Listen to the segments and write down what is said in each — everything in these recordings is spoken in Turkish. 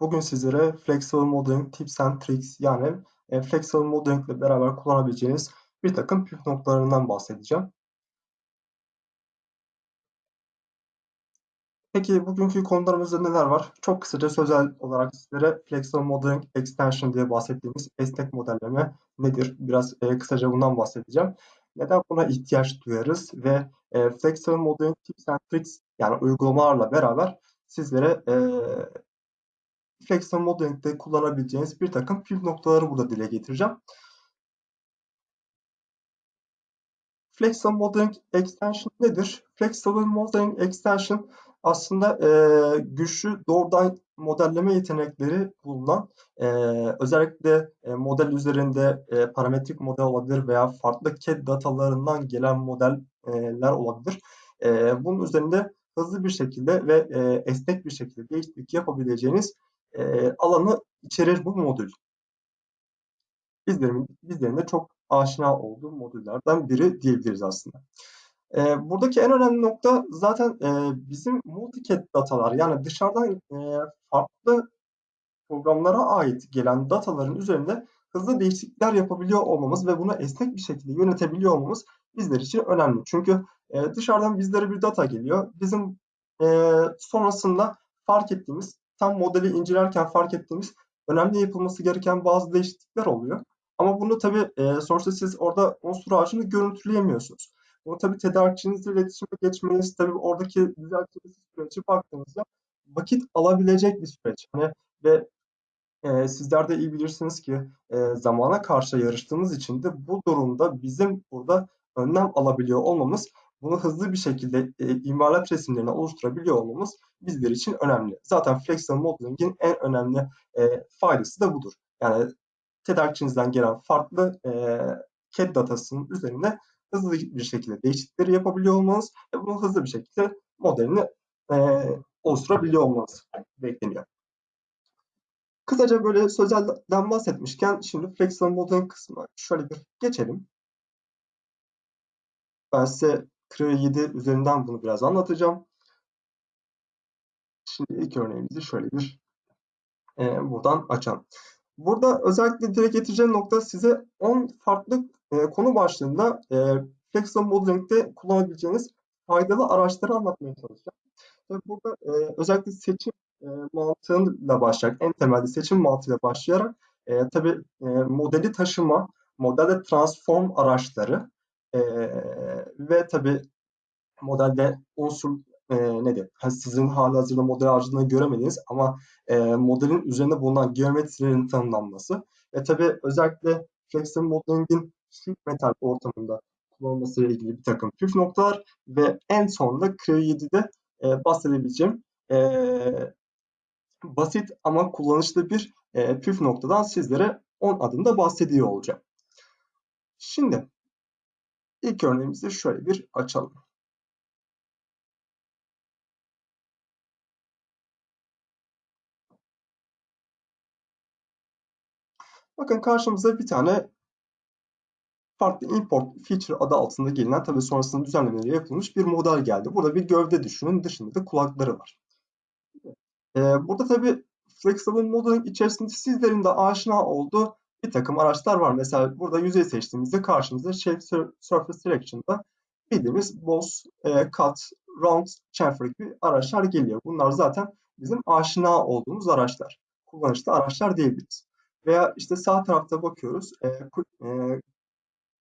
Bugün sizlere Flexible Modeling Tips and Tricks yani e, Flexible Modeling ile beraber kullanabileceğiniz bir takım püf noktalarından bahsedeceğim. Peki bugünkü konularımızda neler var? Çok kısaca sözel olarak sizlere Flexible Modeling Extension diye bahsettiğimiz esnek modelleme nedir? Biraz e, kısaca bundan bahsedeceğim. Neden buna ihtiyaç duyarız ve e, Flexible Modeling Tips and Tricks yani uygulamalarla beraber sizlere e, Flexible Modeling'de kullanabileceğiniz bir takım püf noktaları burada dile getireceğim. Flexible Modeling Extension nedir? Flexible Modeling Extension aslında e, güçlü doğrudan modelleme yetenekleri bulunan e, özellikle e, model üzerinde e, parametrik model olabilir veya farklı CAD datalarından gelen modeller olabilir. E, bunun üzerinde hızlı bir şekilde ve e, esnek bir şekilde değişiklik yapabileceğiniz e, alanı içerir bu modül. Bizlerin, bizlerin de çok aşina olduğu modüllerden biri diyebiliriz aslında. E, buradaki en önemli nokta zaten e, bizim multicad datalar yani dışarıdan e, farklı programlara ait gelen dataların üzerinde hızlı değişiklikler yapabiliyor olmamız ve bunu esnek bir şekilde yönetebiliyor olmamız bizler için önemli. Çünkü e, dışarıdan bizlere bir data geliyor. Bizim e, sonrasında fark ettiğimiz tam modeli incelerken fark ettiğimiz önemli yapılması gereken bazı değişiklikler oluyor. Ama bunu tabii e, sonuçta siz orada unsur ağacını görüntüleyemiyorsunuz. Bunu tabii tedarikçinizle iletişime geçmeniz, tabii oradaki düzeltmesi süreci baktığınızda vakit alabilecek bir süreç. Hani ve e, sizler de iyi bilirsiniz ki e, zamana karşı yarıştığımız için de bu durumda bizim burada önlem alabiliyor olmamız bunu hızlı bir şekilde e, imalat resimlerini oluşturabiliyor olmamız bizler için önemli. Zaten Flexible Modeling'in en önemli e, faydası da budur. Yani tedarikçinizden gelen farklı e, CAD datasının üzerine hızlı bir şekilde değişiklikleri yapabiliyor olmanız ve bunu hızlı bir şekilde modelini e, oluşturabiliyor olmanız bekleniyor. Kısaca böyle sözelden bahsetmişken şimdi Flexible Modeling kısmına şöyle bir geçelim. Ben size 7 üzerinden bunu biraz anlatacağım. Şimdi ilk örneğimizi şöyle bir e, buradan açalım. Burada özellikle dile getireceğim nokta size 10 farklı e, konu başlığında e, Flexible Modeling'de kullanabileceğiniz faydalı araçları anlatmaya çalışacağım. Tabii burada e, özellikle seçim e, mantığıyla başlayarak, en temelde seçim mantığıyla başlayarak e, tabii e, modeli taşıma, modelde transform araçları ve tabii modelde unsur e, nedir? Yani sizin hali hazırda model harcadığını göremediğiniz ama e, modelin üzerinde bulunan geometrilerin tanımlanması ve tabii özellikle Flexible Modeling'in sheet metal ortamında kullanılması ile ilgili bir takım püf noktalar ve en sonunda Creo 7'de e, bahsedebileceğim e, basit ama kullanışlı bir e, püf noktadan sizlere 10 adımda bahsediyor olacağım. Şimdi ilk örneğimizi şöyle bir açalım. Bakın karşımıza bir tane farklı import feature adı altında gelinen tabi sonrasında düzenlemeleri yapılmış bir model geldi. Burada bir gövde düşünün. Dışında da kulakları var. Ee, burada tabi Flexible Modeling içerisinde sizlerin de aşina olduğu bir takım araçlar var. Mesela burada yüzey seçtiğimizde karşımıza Shape Surface Selection'da bildiğimiz Boss, e, Cut, Round, Chamfer gibi araçlar geliyor. Bunlar zaten bizim aşina olduğumuz araçlar. Kullanışlı araçlar diyebiliriz. Veya işte sağ tarafta bakıyoruz. E, e,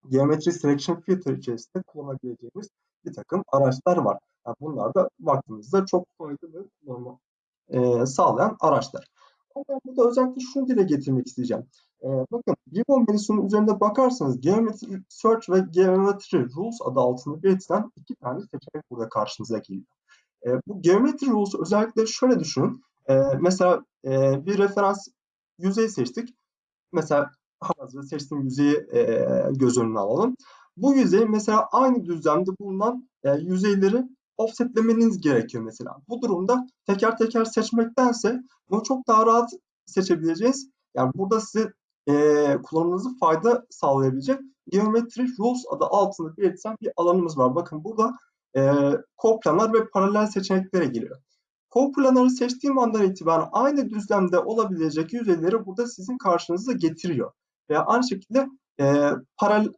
Geometri Selection Filter içerisinde kullanabileceğimiz bir takım araçlar var. Yani bunlar da baktığımızda çok faydalı kullanma e, sağlayan araçlar. Ben burada özellikle şunu dile getirmek isteyeceğim. E, bakın Gibbon menüsünün üzerinde bakarsanız Geometry Search ve Geometry Rules adı altında belirtilen iki tane seçenek burada karşınıza geliyor. E, bu Geometry Rules özellikle şöyle düşünün. E, mesela e, bir referans yüzey seçtik. Mesela hazırda seçtiğim yüzeyi e, göz önüne alalım. Bu yüzey mesela aynı düzlemde bulunan e, yüzeyleri offsetlemeniz gerekiyor mesela. Bu durumda teker teker seçmektense bunu çok daha rahat seçebileceğiz. Yani burada size e, kullanımınızı fayda sağlayabilecek Geometry Rules adı altında belirtilen bir alanımız var. Bakın burada e, koplanlar ve paralel seçeneklere geliyor. Co-planner'ı seçtiğim andan itibaren aynı düzlemde olabilecek yüzeyleri burada sizin karşınıza getiriyor. Veya aynı şekilde e, paralel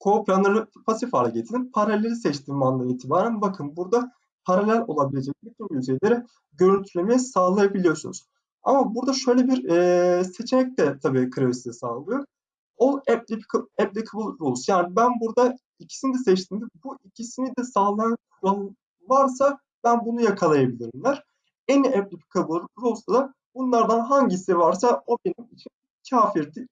Co-planner'ı pasif hale getirdim. Paraleli seçtiğim andan itibaren bakın burada paralel olabilecek bütün yüzeyleri görüntülemeyi sağlayabiliyorsunuz. Ama burada şöyle bir e, seçenek de tabii size sağlıyor. All applicable, applicable rules. Yani ben burada ikisini de seçtiğimde bu ikisini de sağlayan kural varsa ben bunu yakalayabilirimler. En applicable rules da bunlardan hangisi varsa o benim için kafirdir,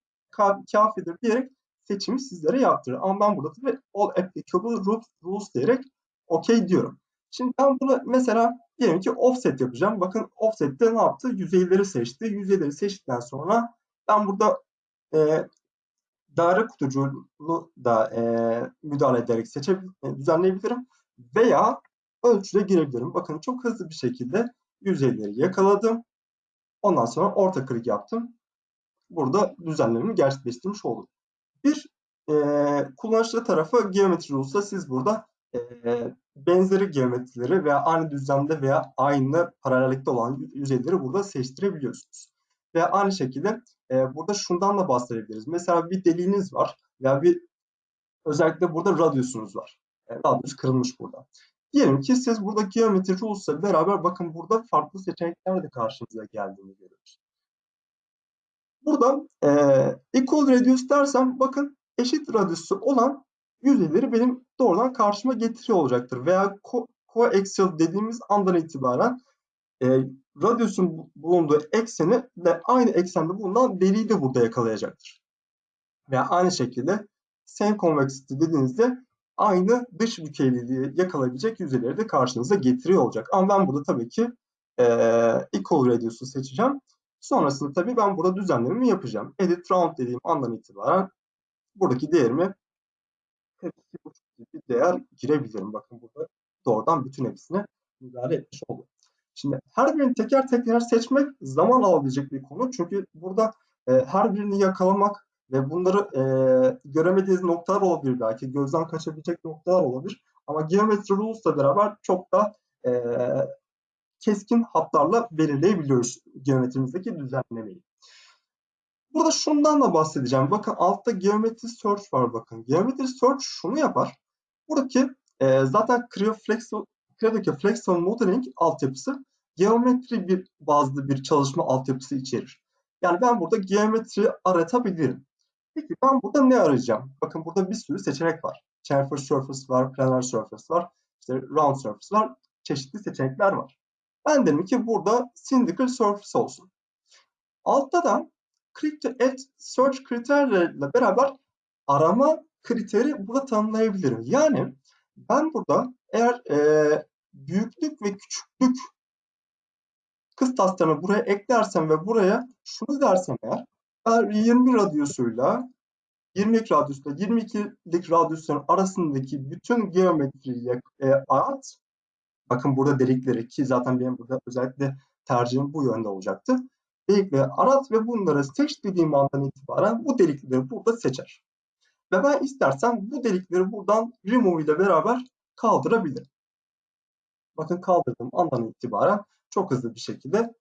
kafidir diyerek seçimi sizlere yaptırır. Ama ben burada tabii all applicable rules, diyerek OK diyorum. Şimdi ben bunu mesela diyelim ki offset yapacağım. Bakın offset'te ne yaptı? Yüzeyleri seçti. Yüzeyleri seçtikten sonra ben burada e, daire kutucuğunu da e, müdahale ederek seçebilirim, e, düzenleyebilirim. Veya ölçüde girebilirim. Bakın çok hızlı bir şekilde yüzeyleri yakaladım. Ondan sonra orta klik yaptım. Burada düzenlememi gerçekleştirmiş oldum. Bir e, kullanıcı tarafı geometri olsa siz burada benzeri geometrileri veya aynı düzlemde veya aynı paralellikte olan yüzeyleri burada seçtirebiliyorsunuz. Ve aynı şekilde burada şundan da bahsedebiliriz. Mesela bir deliğiniz var veya bir özellikle burada radyusunuz var. E, radyus kırılmış burada. Diyelim ki siz burada geometri rules'la beraber bakın burada farklı seçenekler de karşınıza geldiğini görüyoruz. Burada e, equal radius dersem bakın eşit radyusu olan yüzeyleri benim doğrudan karşıma getiriyor olacaktır. Veya coaxial dediğimiz andan itibaren e, radyusun bulunduğu ekseni de aynı eksende bulunan deliği de burada yakalayacaktır. Veya aynı şekilde same convexity dediğinizde aynı dış bükeyliliği yakalayabilecek yüzeyleri de karşınıza getiriyor olacak. Ama ben burada tabii ki e, equal radius'u seçeceğim. Sonrasında tabii ben burada düzenlememi yapacağım. Edit round dediğim andan itibaren buradaki değerimi bir değer girebilirim. Bakın burada doğrudan bütün hepsine müdahale etmiş oldum. Şimdi her birini teker teker seçmek zaman alabilecek bir konu. Çünkü burada e, her birini yakalamak ve bunları e, göremediğiniz noktalar olabilir belki. Gözden kaçabilecek noktalar olabilir. Ama Geometry Rules'la beraber çok da e, keskin hatlarla belirleyebiliyoruz geometrimizdeki düzenlemeyi. Burada şundan da bahsedeceğim. Bakın altta Geometry Search var bakın. Geometry Search şunu yapar. Buradaki e, zaten Creo Flexible, Creo'daki Flexible Modeling altyapısı geometri bir bazlı bir çalışma altyapısı içerir. Yani ben burada geometri aratabilirim. Peki ben burada ne arayacağım? Bakın burada bir sürü seçenek var. Chamfer surface var, planar surface var, işte round surface var, çeşitli seçenekler var. Ben dedim ki burada cylindrical surface olsun. Altta da to add search kriterleriyle beraber arama kriteri burada tanımlayabilirim. Yani ben burada eğer e, büyüklük ve küçüklük kıstaslarını buraya eklersem ve buraya şunu dersem eğer eğer 20 radyusuyla 22 radyusla 22'lik radyusların arasındaki bütün geometriyi e, at. Bakın burada delikleri ki zaten benim burada özellikle tercihim bu yönde olacaktı. Delikleri arat ve bunları seç dediğim andan itibaren bu delikleri burada seçer. Ve ben istersem bu delikleri buradan remove ile beraber kaldırabilirim. Bakın kaldırdığım andan itibaren çok hızlı bir şekilde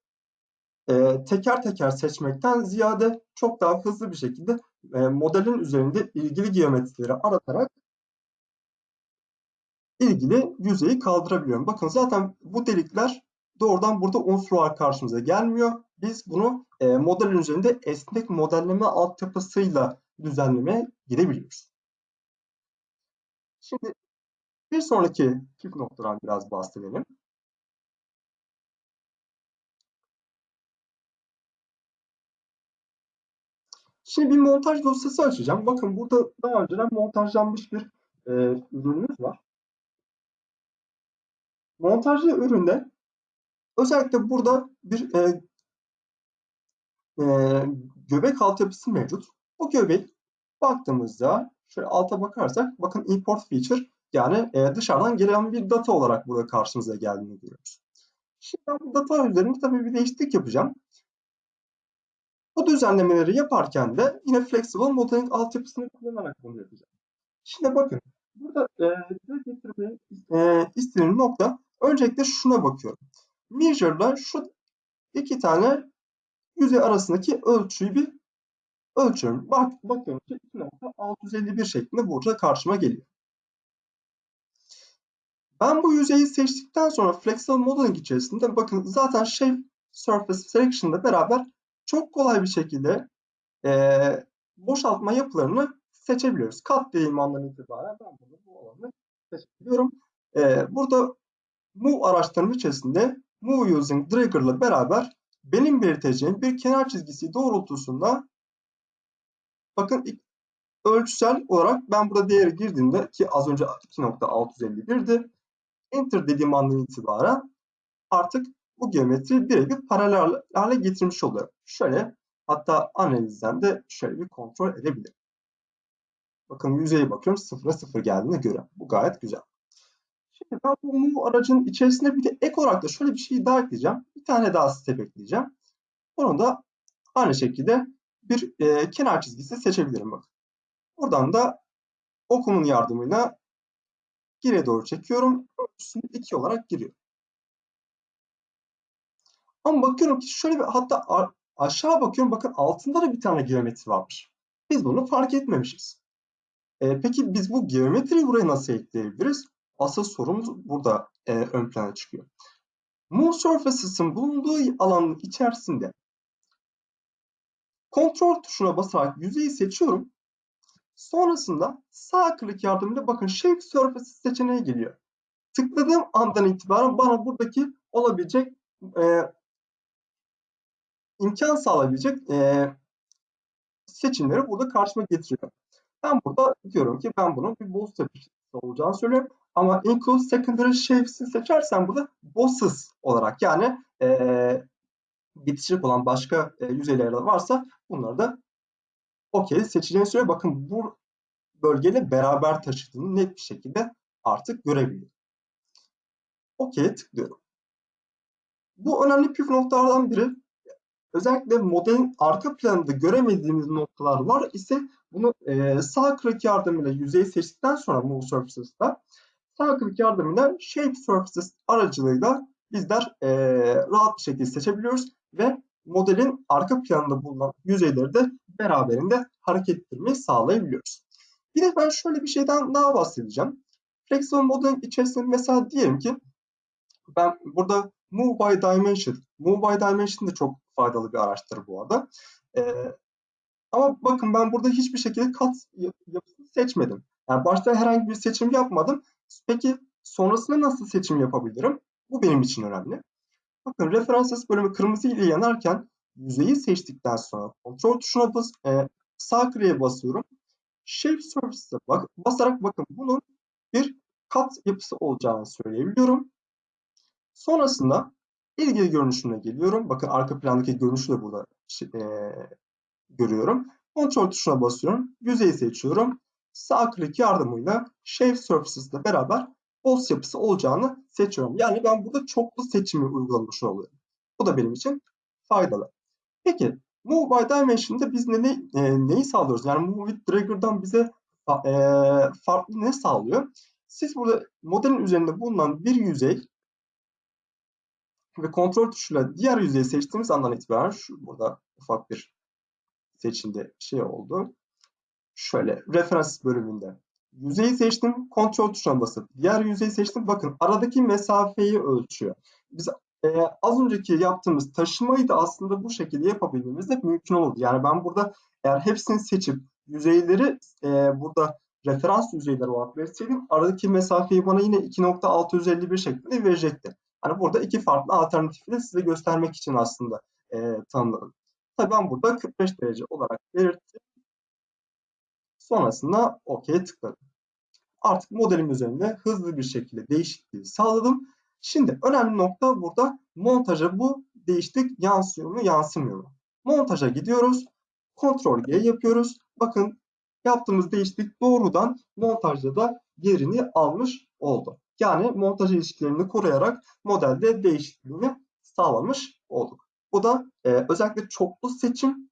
e, teker teker seçmekten ziyade çok daha hızlı bir şekilde e, modelin üzerinde ilgili geometrileri aratarak ilgili yüzeyi kaldırabiliyorum. Bakın zaten bu delikler doğrudan burada unsur olarak karşımıza gelmiyor. Biz bunu e, modelin üzerinde esnek modelleme altyapısıyla düzenlemeye gidebiliyoruz. Şimdi bir sonraki püf noktadan biraz bahsedelim. Şimdi bir montaj dosyası açacağım. Bakın burada daha önceden montajlanmış bir e, ürünümüz var. Montajlı üründe özellikle burada bir e, e, göbek altyapısı mevcut. Bu göbek baktığımızda şöyle alta bakarsak bakın import feature yani e, dışarıdan gelen bir data olarak burada karşımıza geldiğini görüyoruz. Şimdi bu data üzerinde tabii bir değişiklik yapacağım. Bu düzenlemeleri yaparken de yine Flexible Modeling altyapısını kullanarak bunu yapacağım. Şimdi bakın burada e, getirmeyi e, istediğim nokta öncelikle şuna bakıyorum. Measure'da şu iki tane yüzey arasındaki ölçüyü bir ölçüyorum. Bak, bakıyorum ki 2.651 şeklinde burada karşıma geliyor. Ben bu yüzeyi seçtikten sonra Flexible Modeling içerisinde bakın zaten Shape Surface Selection'da beraber çok kolay bir şekilde e, boşaltma yapılarını seçebiliyoruz. Kat dediğim andan itibaren ben bunu bu alanı seçebiliyorum. E, burada Move araçlarının içerisinde Move Using Trigger ile beraber benim belirteceğim bir kenar çizgisi doğrultusunda bakın ölçüsel olarak ben burada değeri girdiğimde ki az önce 2.651'di. Enter dediğim andan itibaren artık bu geometri birebir paralel hale getirmiş oluyor. Şöyle hatta analizden de şöyle bir kontrol edebilirim. Bakın yüzeye bakıyorum sıfıra sıfır geldiğini görüyorum. Bu gayet güzel. Ben bu move aracın içerisinde bir de ek olarak da şöyle bir şey daha ekleyeceğim. Bir tane daha step ekleyeceğim. Onu da aynı şekilde bir e, kenar çizgisi seçebilirim. Bakın. Buradan da okumun yardımıyla geriye doğru çekiyorum. Ölçüsünü 2 olarak giriyor. Ama bakıyorum ki şöyle bir hatta aşağı bakıyorum bakın altında da bir tane geometri varmış. Biz bunu fark etmemişiz. E, peki biz bu geometriyi buraya nasıl ekleyebiliriz? Asıl sorumuz burada e, ön plana çıkıyor. Move Surfaces'ın bulunduğu alanın içerisinde kontrol tuşuna basarak yüzeyi seçiyorum. Sonrasında sağ klik yardımıyla bakın Shape Surfaces seçeneği geliyor. Tıkladığım andan itibaren bana buradaki olabilecek e, imkan sağlayabilecek e, seçimleri burada karşıma getiriyor. Ben burada diyorum ki ben bunun bir boss yapısı olacağını söylüyorum. Ama include secondary shapes'i seçersen burada bosses olarak yani e, bitişik olan başka e, yüzeyler varsa bunları da okey seçeceğini söylüyor. Bakın bu bölgeyle beraber taşıdığını net bir şekilde artık görebiliyorum. Okey tıklıyorum. Bu önemli püf noktalardan biri. Özellikle modelin arka planında göremediğimiz noktalar var ise bunu e, sağ klik yardımıyla yüzeyi seçtikten sonra Move Surfaces'da klik yardımıyla Shape Surfaces aracılığıyla bizler e, rahat bir şekilde seçebiliyoruz ve modelin arka planında bulunan yüzeyleri de beraberinde hareket ettirmeyi sağlayabiliyoruz. Bir de ben şöyle bir şeyden daha bahsedeceğim. Flexible modelin içerisinde mesela diyelim ki ben burada Move by Dimension, Move by Dimension de çok faydalı bir araçtır bu arada. Ee, ama bakın ben burada hiçbir şekilde kat yapısını seçmedim. Yani başta herhangi bir seçim yapmadım. Peki sonrasında nasıl seçim yapabilirim? Bu benim için önemli. Bakın References bölümü kırmızı ile yanarken yüzeyi seçtikten sonra kontrol tuşuna bas, e, sağ kliğe basıyorum. Shape Surface'e bak, basarak bakın bunun bir kat yapısı olacağını söyleyebiliyorum. Sonrasında ilgili görünüşüne geliyorum. Bakın arka plandaki görünüşü de burada e, görüyorum. Kontrol tuşuna basıyorum. Yüzeyi seçiyorum. Sağ klik yardımıyla Shape Surfaces ile beraber boss yapısı olacağını seçiyorum. Yani ben burada çoklu seçimi uygulamış oluyorum. Bu da benim için faydalı. Peki Move by Dimension'da biz ne, ne, e, neyi sağlıyoruz? Yani Move with Trigger'dan bize e, farklı ne sağlıyor? Siz burada modelin üzerinde bulunan bir yüzey ve kontrol tuşuyla diğer yüzeyi seçtiğimiz andan itibaren şu burada ufak bir seçimde şey oldu. Şöyle referans bölümünde yüzeyi seçtim, kontrol tuşuna basıp diğer yüzeyi seçtim. Bakın aradaki mesafeyi ölçüyor. Biz e, az önceki yaptığımız taşımayı da aslında bu şekilde yapabilmemiz de mümkün oldu. Yani ben burada eğer hepsini seçip yüzeyleri e, burada referans yüzeyleri olarak verseydim aradaki mesafeyi bana yine 2.651 şeklinde verecekti. Hani burada iki farklı alternatifi de size göstermek için aslında e, tanımladım. Tabii ben burada 45 derece olarak belirttim. Sonrasında OK tıkladım. Artık modelim üzerinde hızlı bir şekilde değişikliği sağladım. Şimdi önemli nokta burada montaja bu değişiklik yansıyor mu yansımıyor mu? Montaja gidiyoruz. Ctrl G yapıyoruz. Bakın yaptığımız değişiklik doğrudan montajda da yerini almış oldu. Yani montaj ilişkilerini koruyarak modelde değişikliğini sağlamış olduk. Bu da e, özellikle çoklu seçim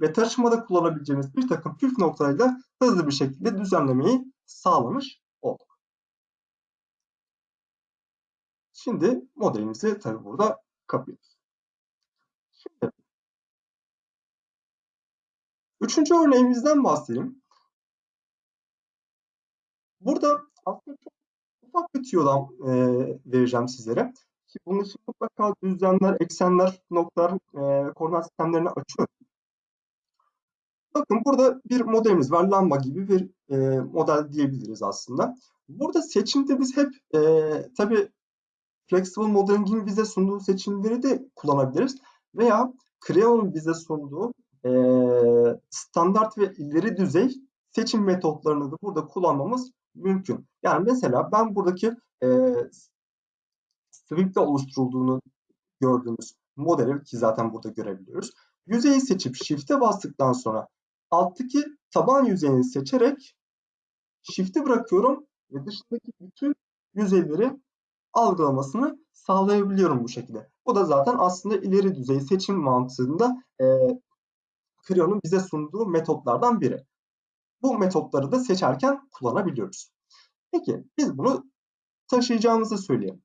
ve taşımada kullanabileceğimiz bir takım püf noktalarıyla hızlı bir şekilde düzenlemeyi sağlamış olduk. Şimdi modelimizi tabii burada kapıyoruz. Şimdi üçüncü örneğimizden bahsedeyim. Burada aslında çok ufak bir tüyodan e, vereceğim sizlere. Ki bunun için mutlaka düzlemler, eksenler, noktalar, e, koordinat sistemlerini açıyorum. Bakın burada bir modelimiz var. Lamba gibi bir e, model diyebiliriz aslında. Burada seçimde biz hep e, tabii Flexible Modeling'in bize sunduğu seçimleri de kullanabiliriz. Veya Creo'nun bize sunduğu e, standart ve ileri düzey seçim metotlarını da burada kullanmamız mümkün. Yani mesela ben buradaki e, Swift'te oluşturulduğunu gördüğümüz modeli ki zaten burada görebiliyoruz. Yüzeyi seçip Shift'e bastıktan sonra alttaki taban yüzeyini seçerek Shift'i bırakıyorum ve dışındaki bütün yüzeyleri algılamasını sağlayabiliyorum bu şekilde. Bu da zaten aslında ileri düzey seçim mantığında e, Creo'nun bize sunduğu metotlardan biri. Bu metotları da seçerken kullanabiliyoruz. Peki biz bunu taşıyacağımızı söyleyelim.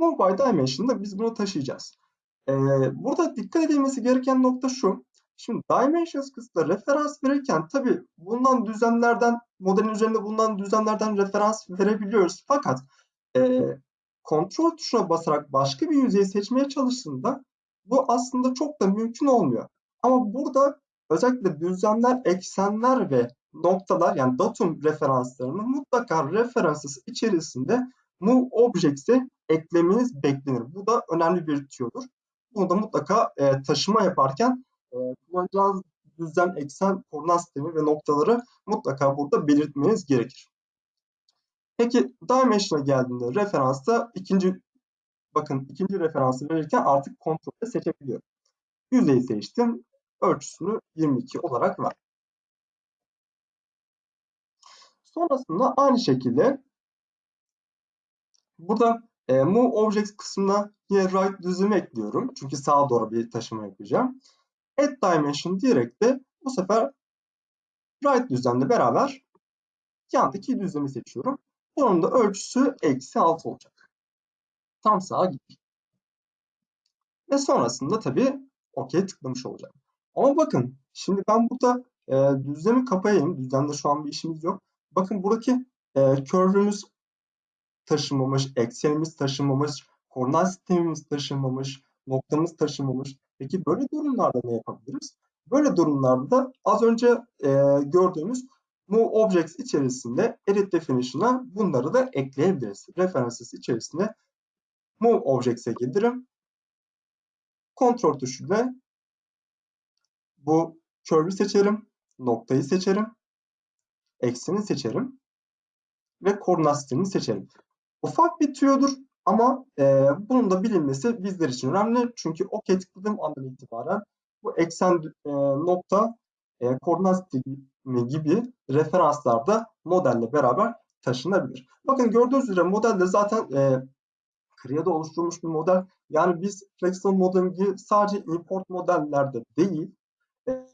By Dimension'da biz bunu taşıyacağız. Ee, burada dikkat edilmesi gereken nokta şu. Şimdi Dimensions kısmında referans verirken tabi bundan düzenlerden, modelin üzerinde bulunan düzenlerden referans verebiliyoruz. Fakat e, kontrol tuşuna basarak başka bir yüzeyi seçmeye çalıştığında bu aslında çok da mümkün olmuyor. Ama burada özellikle düzlemler, eksenler ve noktalar yani datum referanslarını mutlaka referansı içerisinde move objects'e eklemeniz beklenir. Bu da önemli bir tüyodur. Bunu da mutlaka e, taşıma yaparken e, kullanacağınız düzlem, eksen, koordinat sistemi ve noktaları mutlaka burada belirtmeniz gerekir. Peki dimension'a geldiğinde referansta ikinci bakın ikinci referansı verirken artık kontrolde seçebiliyorum. Yüzeyi seçtim. Ölçüsünü 22 olarak ver. Sonrasında aynı şekilde burada e, Move Objects kısmına yine right düzümü ekliyorum. Çünkü sağa doğru bir taşıma yapacağım. Add Dimension diyerek de bu sefer right düzlemle beraber yandaki düzlemi seçiyorum. Bunun da ölçüsü eksi 6 olacak. Tam sağa gittik. Ve sonrasında tabii OK tıklamış olacağım. Ama bakın şimdi ben burada e, düzlemi kapayayım. Düzlemde şu an bir işimiz yok. Bakın buradaki e, curve'ümüz taşınmamış, eksenimiz taşınmamış, koordinat sistemimiz taşınmamış, noktamız taşınmamış. Peki böyle durumlarda ne yapabiliriz? Böyle durumlarda da az önce e, gördüğümüz Move Objects içerisinde Edit Definition'a bunları da ekleyebiliriz. References içerisinde Move Objects'e gelirim. Kontrol tuşuyla bu curve'ü seçerim, noktayı seçerim, ekseni seçerim ve koordinat seçerim. Ufak bir tüyodur ama e, bunun da bilinmesi bizler için önemli. Çünkü OK tıkladığım andan itibaren bu eksen e, nokta e, koordinat sistemi gibi referanslar da modelle beraber taşınabilir. Bakın gördüğünüz üzere modelde zaten e, Creo'da oluşturulmuş bir model. Yani biz Flexible Modeling'i sadece import modellerde değil, e,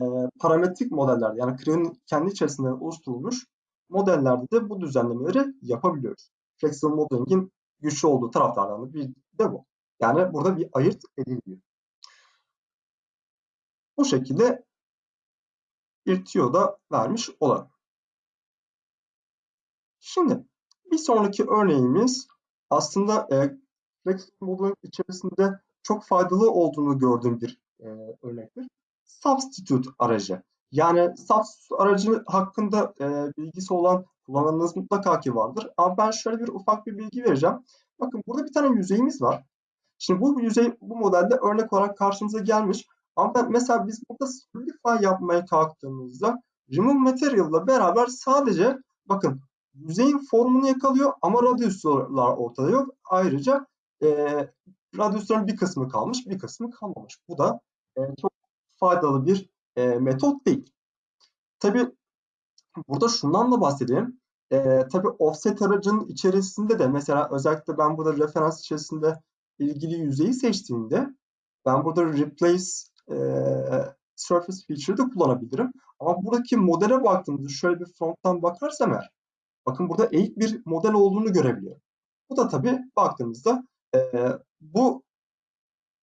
parametrik modellerde yani Creo'nun kendi içerisinde oluşturulmuş modellerde de bu düzenlemeleri yapabiliyoruz. Flexible Modeling'in güçlü olduğu taraflardan bir de bu. Yani burada bir ayırt ediliyor. Bu şekilde bir tüyo da vermiş olalım. Şimdi bir sonraki örneğimiz aslında e, Flexible Modeling içerisinde çok faydalı olduğunu gördüğüm bir e, örnektir. Substitute aracı. Yani substitute aracı hakkında e, bilgisi olan kullananınız mutlaka ki vardır. Ama ben şöyle bir ufak bir bilgi vereceğim. Bakın burada bir tane yüzeyimiz var. Şimdi bu yüzey bu modelde örnek olarak karşımıza gelmiş. Ama ben, mesela biz burada solidify yapmaya kalktığımızda remove material ile beraber sadece bakın yüzeyin formunu yakalıyor ama radyuslar ortada yok. Ayrıca e, radyusların bir kısmı kalmış, bir kısmı kalmamış. Bu da e, çok faydalı bir e, metot değil. Tabi burada şundan da bahsedeyim. E, tabii offset aracının içerisinde de mesela özellikle ben burada referans içerisinde ilgili yüzeyi seçtiğimde ben burada replace e, surface feature'ı kullanabilirim. Ama buradaki modele baktığımızda şöyle bir fronttan bakarsam eğer bakın burada eğik bir model olduğunu görebiliyorum. Bu da tabii baktığımızda e, bu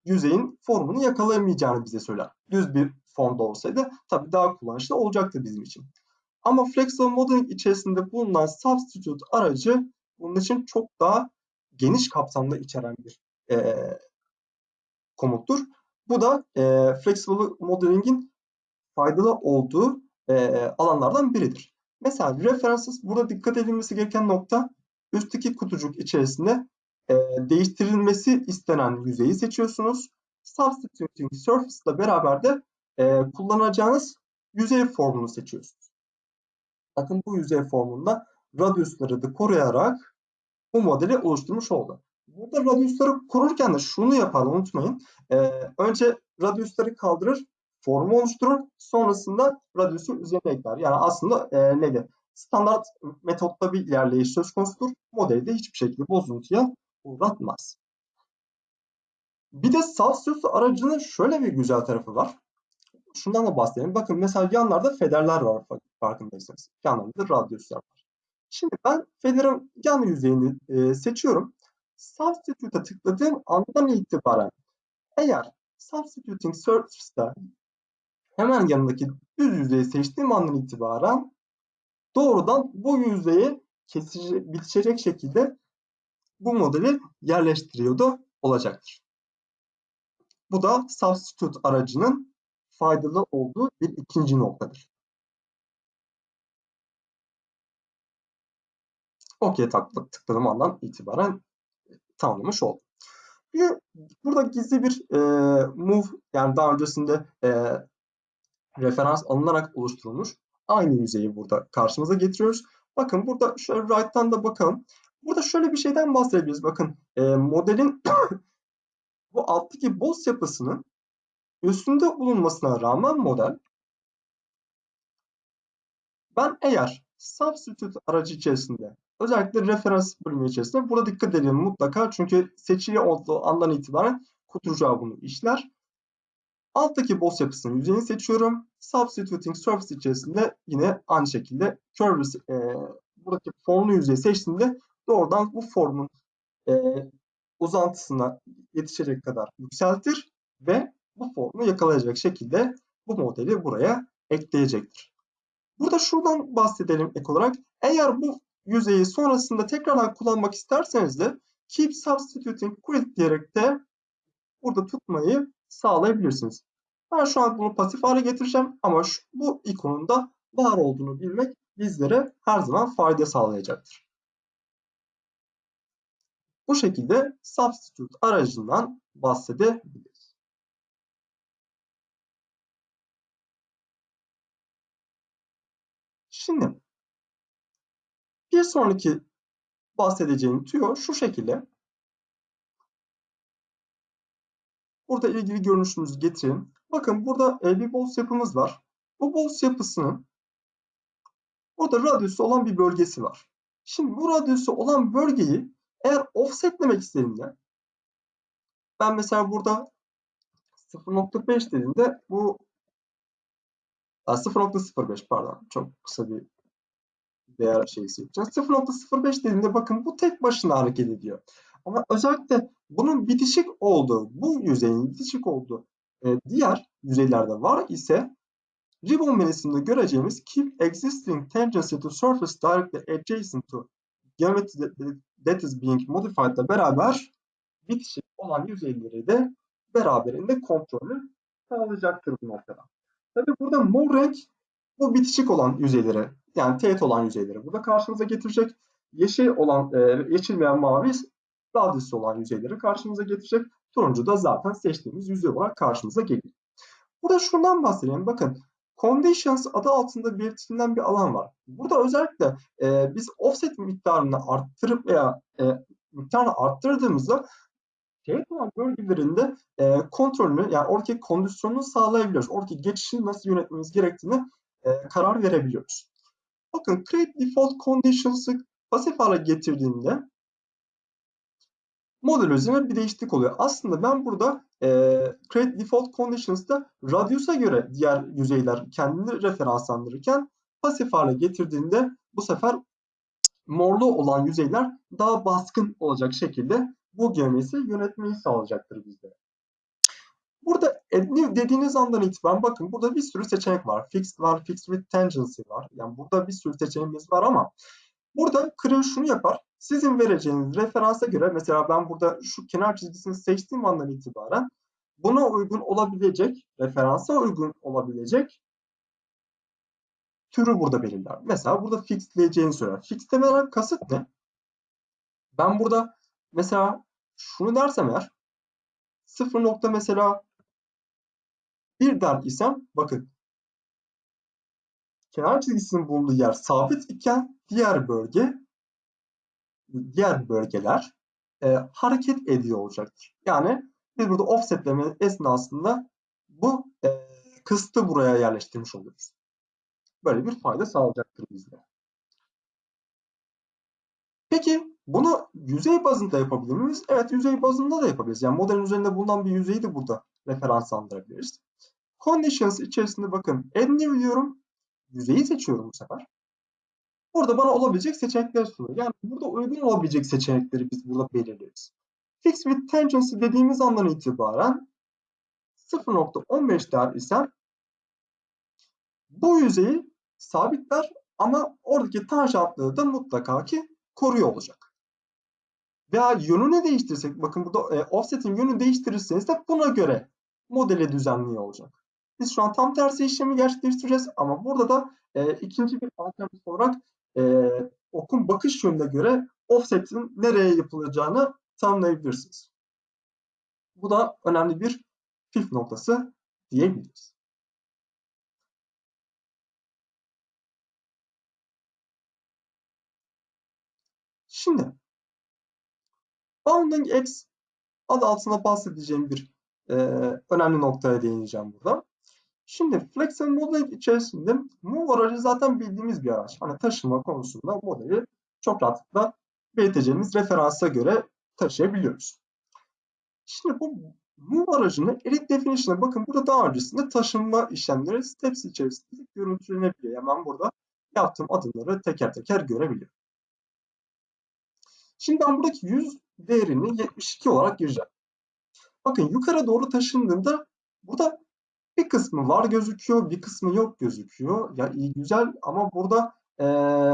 yüzeyin formunu yakalayamayacağını bize söyler. Düz bir formda olsaydı tabii daha kullanışlı olacaktı bizim için. Ama Flexible Modeling içerisinde bulunan Substitute aracı bunun için çok daha geniş kapsamda içeren bir e, komuttur. Bu da e, Flexible Modeling'in faydalı olduğu e, alanlardan biridir. Mesela references burada dikkat edilmesi gereken nokta üstteki kutucuk içerisinde e, değiştirilmesi istenen yüzeyi seçiyorsunuz. Substituting Surface ile beraber de e, kullanacağınız yüzey formunu seçiyorsunuz. Bakın bu yüzey formunda radyusları da koruyarak bu modeli oluşturmuş oldu. Burada radyusları korurken de şunu yapar unutmayın. E, önce radyusları kaldırır, formu oluşturur. Sonrasında radyusu üzerine ekler. Yani aslında e, neydi? Standart metotta bir ilerleyiş söz konusudur. Modeli de hiçbir şekilde bozuntuya uğratmaz. Bir de Substitute aracının şöyle bir güzel tarafı var. Şundan da bahsedelim. Bakın mesela yanlarda federler var farkındaysanız. Yanlarında radyuslar var. Şimdi ben federin yan yüzeyini e, seçiyorum. Substitute'a tıkladığım andan itibaren eğer Substituting Surface'da hemen yanındaki düz yüzeyi seçtiğim andan itibaren doğrudan bu yüzeyi kesici, bitişecek şekilde bu modeli yerleştiriyordu olacaktır. Bu da substitute aracının faydalı olduğu bir ikinci noktadır. OK tıkladığım andan itibaren tamamlamış oldum. Burada gizli bir e, move yani daha öncesinde e, referans alınarak oluşturulmuş aynı yüzeyi burada karşımıza getiriyoruz. Bakın burada şöyle right'tan da bakalım. Burada şöyle bir şeyden bahsedebiliriz. Bakın e, modelin bu alttaki boss yapısının üstünde bulunmasına rağmen model ben eğer substitute aracı içerisinde özellikle referans bölümü içerisinde burada dikkat edelim mutlaka çünkü seçili olduğu andan itibaren kutucuğa bunu işler. Alttaki boss yapısının yüzeyini seçiyorum. Substituting surface içerisinde yine aynı şekilde curve e, buradaki formlu yüzeyi seçtiğimde doğrudan bu formun e, uzantısına yetişecek kadar yükseltir ve bu formu yakalayacak şekilde bu modeli buraya ekleyecektir. Burada şuradan bahsedelim ek olarak. Eğer bu yüzeyi sonrasında tekrardan kullanmak isterseniz de keep substituting quick diyerek de burada tutmayı sağlayabilirsiniz. Ben şu an bunu pasif hale getireceğim ama şu, bu ikonun da var olduğunu bilmek bizlere her zaman fayda sağlayacaktır. Bu şekilde substitute aracından bahsedebiliriz. Şimdi bir sonraki bahsedeceğim tüyo şu şekilde. Burada ilgili görünüşümüzü getirelim. Bakın burada e, bir boss yapımız var. Bu boss yapısının burada radyüsü olan bir bölgesi var. Şimdi bu radyüsü olan bölgeyi eğer offsetlemek istediğimde ben mesela burada 0.5 dediğimde bu 0.05 pardon çok kısa bir değer şeysi yapacağız. 0.05 dediğimde bakın bu tek başına hareket ediyor. Ama özellikle bunun bitişik olduğu, bu yüzeyin bitişik olduğu e, diğer yüzeylerde var ise ribbon menüsünde göreceğimiz keep existing tangency to surface directly adjacent to geometry that is being modified ile beraber bitişik olan yüzeyleri de beraberinde kontrolü sağlayacaktır bu noktada. Tabi burada mor renk bu bitişik olan yüzeyleri yani teğet olan yüzeyleri burada karşımıza getirecek. Yeşil olan e, yeşil mavi radyüsü olan yüzeyleri karşımıza getirecek. Turuncu da zaten seçtiğimiz yüzey olarak karşımıza geliyor. Burada şundan bahsedeyim. Bakın Conditions adı altında belirtilen bir alan var. Burada özellikle e, biz offset miktarını arttırıp veya e, miktarını arttırdığımızda teğet olan bölgelerinde e, kontrolünü yani oradaki kondisyonunu sağlayabiliyoruz. Oradaki geçişi nasıl yönetmemiz gerektiğini e, karar verebiliyoruz. Bakın create default conditions'ı pasif hale getirdiğinde model üzerine bir değişiklik oluyor. Aslında ben burada e, create default conditions'da radius'a göre diğer yüzeyler kendini referanslandırırken pasif hale getirdiğinde bu sefer morlu olan yüzeyler daha baskın olacak şekilde bu geometri yönetmeyi sağlayacaktır bizlere. Burada add new dediğiniz andan itibaren bakın burada bir sürü seçenek var. Fixed var, fixed with tangency var. Yani burada bir sürü seçeneğimiz var ama burada Creo şunu yapar. Sizin vereceğiniz referansa göre mesela ben burada şu kenar çizgisini seçtiğim andan itibaren buna uygun olabilecek, referansa uygun olabilecek türü burada belirler. Mesela burada fixleyeceğini söyler. Fixlemeden kasıt ne? Ben burada mesela şunu dersem eğer 0 nokta mesela 1 der isem bakın kenar çizgisinin bulunduğu yer sabit iken diğer bölge diğer bölgeler e, hareket ediyor olacaktır. Yani biz burada offsetleme esnasında bu e, kıstı buraya yerleştirmiş oluruz. Böyle bir fayda sağlayacaktır bizlere. Peki bunu yüzey bazında yapabilir miyiz? Evet yüzey bazında da yapabiliriz. Yani modelin üzerinde bulunan bir yüzeyi de burada referanslandırabiliriz. Conditions içerisinde bakın add new diyorum. Yüzeyi seçiyorum bu sefer. Burada bana olabilecek seçenekler sunuyor. Yani burada uygun olabilecek seçenekleri biz burada belirleriz. Fix with tangency dediğimiz andan itibaren 0.15 der isem bu yüzeyi sabitler ama oradaki tanjantlığı da mutlaka ki koruyor olacak. Veya yönünü değiştirsek, bakın burada e, offset'in yönünü değiştirirseniz de buna göre modeli düzenliyor olacak. Biz şu an tam tersi işlemi gerçekleştireceğiz ama burada da e, ikinci bir alternatif olarak e, okun bakış yönüne göre offset'in nereye yapılacağını tanımlayabilirsiniz. Bu da önemli bir püf noktası diyebiliriz. Şimdi Bounding X adı altında bahsedeceğim bir e, önemli noktaya değineceğim burada. Şimdi Flexible Modeling içerisinde Move aracı zaten bildiğimiz bir araç. Hani taşıma konusunda modeli çok rahatlıkla belirteceğimiz referansa göre taşıyabiliyoruz. Şimdi bu Move aracını Edit Definition'a bakın burada daha öncesinde taşınma işlemleri steps içerisinde görüntülenebiliyor. Yani ben burada yaptığım adımları teker teker görebiliyorum. Şimdi ben buradaki 100 değerini 72 olarak gireceğim. Bakın yukarı doğru taşındığında burada bir kısmı var gözüküyor, bir kısmı yok gözüküyor. Ya iyi güzel ama burada e,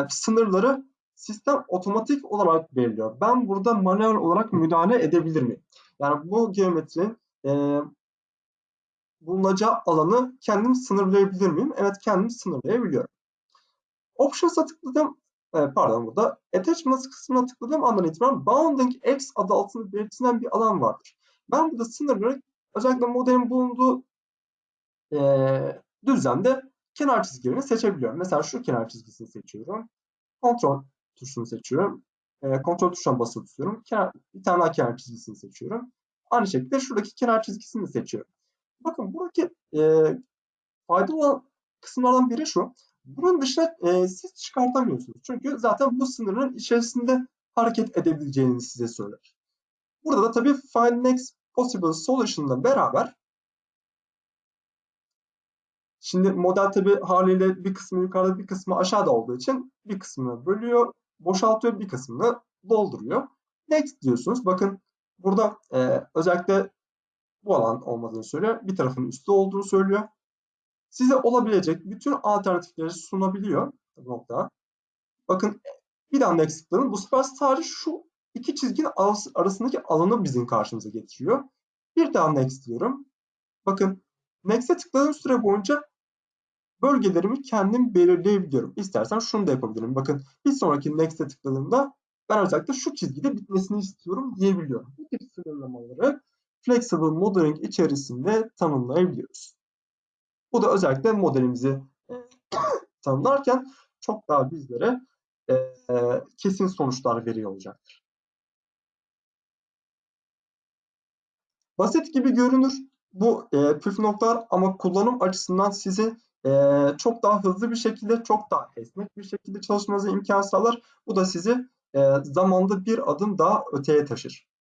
sınırları sistem otomatik olarak belirliyor. Ben burada manuel olarak müdahale edebilir miyim? Yani bu geometrinin e, bulunacağı alanı kendim sınırlayabilir miyim? Evet kendim sınırlayabiliyorum. Options'a tıkladım. E, pardon burada attachments kısmına tıkladığım andan itibaren bounding x adı altında belirtilen bir alan vardır. Ben burada sınırları özellikle modelin bulunduğu e, düzlemde kenar çizgilerini seçebiliyorum. Mesela şu kenar çizgisini seçiyorum. Kontrol tuşunu seçiyorum. E, kontrol tuşuna basılı tutuyorum. Kenar, bir tane daha kenar çizgisini seçiyorum. Aynı şekilde şuradaki kenar çizgisini seçiyorum. Bakın buradaki e, faydalı olan kısımlardan biri şu. Bunun dışına e, siz çıkartamıyorsunuz. Çünkü zaten bu sınırın içerisinde hareket edebileceğini size söyler. Burada da tabii find next possible solution'la beraber Şimdi model tabi haliyle bir kısmı yukarıda bir kısmı aşağıda olduğu için bir kısmını bölüyor, boşaltıyor, bir kısmını dolduruyor. Next diyorsunuz. Bakın burada e, özellikle bu alan olmadığını söylüyor. Bir tarafın üstü olduğunu söylüyor. Size olabilecek bütün alternatifleri sunabiliyor nokta. Bakın bir next tıklayın. Bu sefer sadece şu iki çizginin arasındaki alanı bizim karşımıza getiriyor. Bir daha next diyorum. Bakın next'e tıkladığım süre boyunca bölgelerimi kendim belirleyebiliyorum. İstersen şunu da yapabilirim. Bakın bir sonraki next'e tıkladığımda ben özellikle şu çizgide bitmesini istiyorum diyebiliyorum. Bu tip sınırlamaları Flexible Modeling içerisinde tanımlayabiliyoruz. Bu da özellikle modelimizi e, tanımlarken çok daha bizlere e, kesin sonuçlar veriyor olacaktır. Basit gibi görünür bu e, püf noktalar ama kullanım açısından sizi e, çok daha hızlı bir şekilde, çok daha esnek bir şekilde çalışmanıza imkan sağlar. Bu da sizi e, zamanda bir adım daha öteye taşır.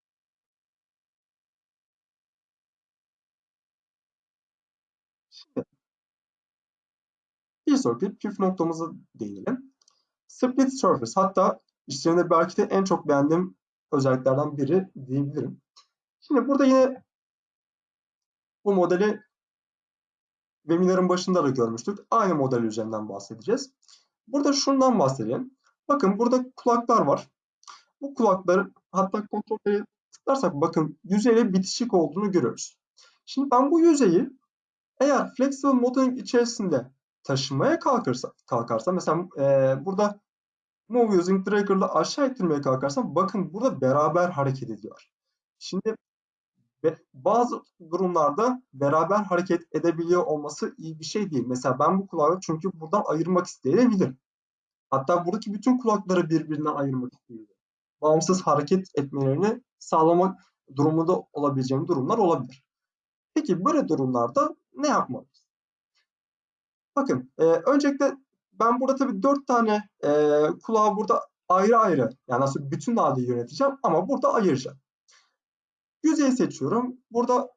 Bir sonraki püf noktamıza değinelim. Split surface hatta işlerinde belki de en çok beğendiğim özelliklerden biri diyebilirim. Şimdi burada yine bu modeli webinarın başında da görmüştük. Aynı model üzerinden bahsedeceğiz. Burada şundan bahsedelim. Bakın burada kulaklar var. Bu kulakları hatta kontrolleri tıklarsak bakın yüzeyle bitişik olduğunu görüyoruz. Şimdi ben bu yüzeyi eğer flexible modeling içerisinde taşımaya kalkarsa, kalkarsa mesela e, burada move using trigger'la aşağı ittirmeye kalkarsam bakın burada beraber hareket ediyor. Şimdi bazı durumlarda beraber hareket edebiliyor olması iyi bir şey değil. Mesela ben bu kulağı çünkü buradan ayırmak isteyebilirim. Hatta buradaki bütün kulakları birbirinden ayırmak isteyebilirim. Bağımsız hareket etmelerini sağlamak durumunda olabileceğim durumlar olabilir. Peki böyle durumlarda ne yapmalıyız? Bakın e, öncelikle ben burada tabii dört tane e, kulağı burada ayrı ayrı yani aslında bütün halde yöneteceğim ama burada ayıracağım. Yüzeyi seçiyorum. Burada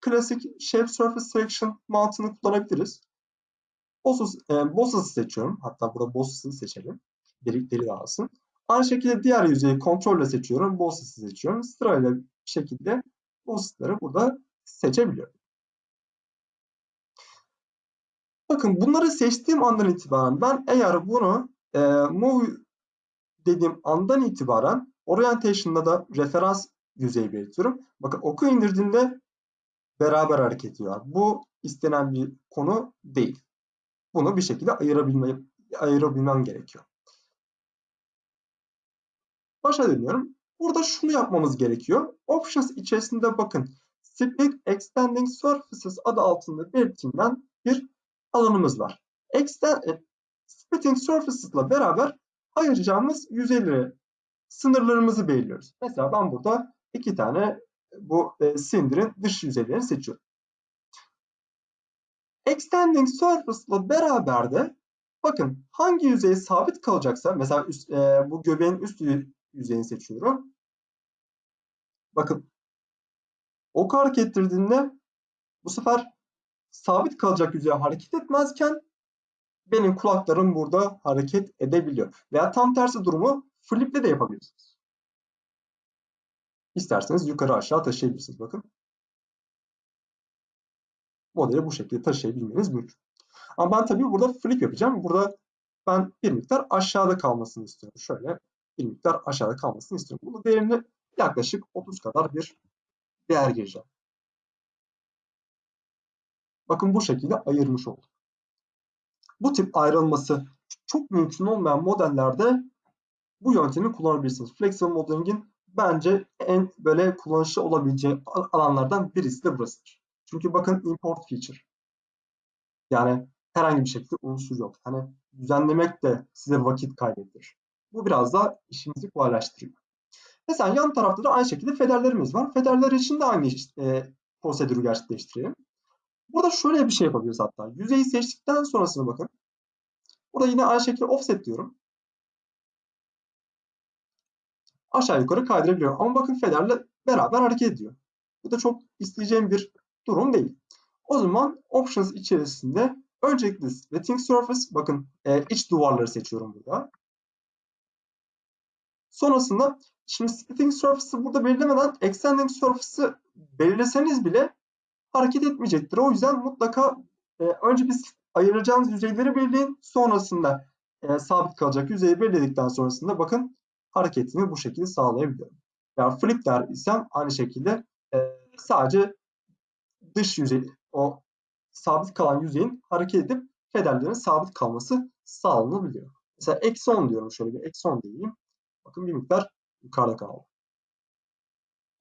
klasik Shape Surface Selection mantığını kullanabiliriz. Bosses, e, Bosses'ı seçiyorum. Hatta burada Bosses'ı seçelim. Delikleri dağılsın. Aynı şekilde diğer yüzeyi kontrolle seçiyorum. Bosses'ı seçiyorum. Sırayla bir şekilde Bosses'ları burada seçebiliyorum. Bakın bunları seçtiğim andan itibaren ben eğer bunu e, move dediğim andan itibaren orientation'da da referans yüzeyi belirtiyorum. Bakın oku indirdiğimde beraber hareket ediyor. Bu istenen bir konu değil. Bunu bir şekilde ayırabilme, ayırabilmem gerekiyor. Başa dönüyorum. Burada şunu yapmamız gerekiyor. Options içerisinde bakın Split Extending Surfaces adı altında belirtilen bir alanımız var. Extend, e, Splitting Surfaces ile beraber ayıracağımız yüzeyleri, sınırlarımızı belirliyoruz. Mesela ben burada iki tane bu e, sindirin dış yüzeylerini seçiyorum. Extending Surface ile beraber de bakın hangi yüzey sabit kalacaksa mesela üst, e, bu göbeğin üst yüzeyini seçiyorum. Bakın ok hareket ettirdiğinde bu sefer sabit kalacak yüzeye hareket etmezken benim kulaklarım burada hareket edebiliyor. Veya tam tersi durumu fliple de yapabilirsiniz. İsterseniz yukarı aşağı taşıyabilirsiniz. Bakın. Modeli bu şekilde taşıyabilmeniz mümkün. Ama ben tabii burada flip yapacağım. Burada ben bir miktar aşağıda kalmasını istiyorum. Şöyle bir miktar aşağıda kalmasını istiyorum. Bunu değerini yaklaşık 30 kadar bir değer gireceğim. Bakın bu şekilde ayırmış olduk. Bu tip ayrılması çok mümkün olmayan modellerde bu yöntemi kullanabilirsiniz. Flexible Modeling'in bence en böyle kullanışlı olabileceği alanlardan birisi de burasıdır. Çünkü bakın import feature. Yani herhangi bir şekilde unsur yok. Hani düzenlemek de size vakit kaybettirir. Bu biraz da işimizi kolaylaştırıyor. Mesela yan tarafta da aynı şekilde federlerimiz var. Federler için de aynı e, prosedürü gerçekleştirelim. Burada şöyle bir şey yapabiliriz hatta. Yüzeyi seçtikten sonrasına bakın. Burada yine aynı şekilde offset diyorum. Aşağı yukarı kaydırabiliyorum. Ama bakın federle beraber hareket ediyor. Bu da çok isteyeceğim bir durum değil. O zaman options içerisinde öncelikle splitting surface bakın e, iç duvarları seçiyorum burada. Sonrasında şimdi splitting surface'ı burada belirlemeden extending surface'ı belirleseniz bile hareket etmeyecektir. O yüzden mutlaka e, önce biz ayıracağınız yüzeyleri belirleyin. Sonrasında e, sabit kalacak yüzeyi belirledikten sonrasında bakın hareketini bu şekilde sağlayabiliyorum. Yani flip der isem aynı şekilde e, sadece dış yüzey o sabit kalan yüzeyin hareket edip federlerin sabit kalması sağlanabiliyor. Mesela eksi 10 diyorum şöyle bir eksi 10 diyeyim. Bakın bir miktar yukarıda kaldı.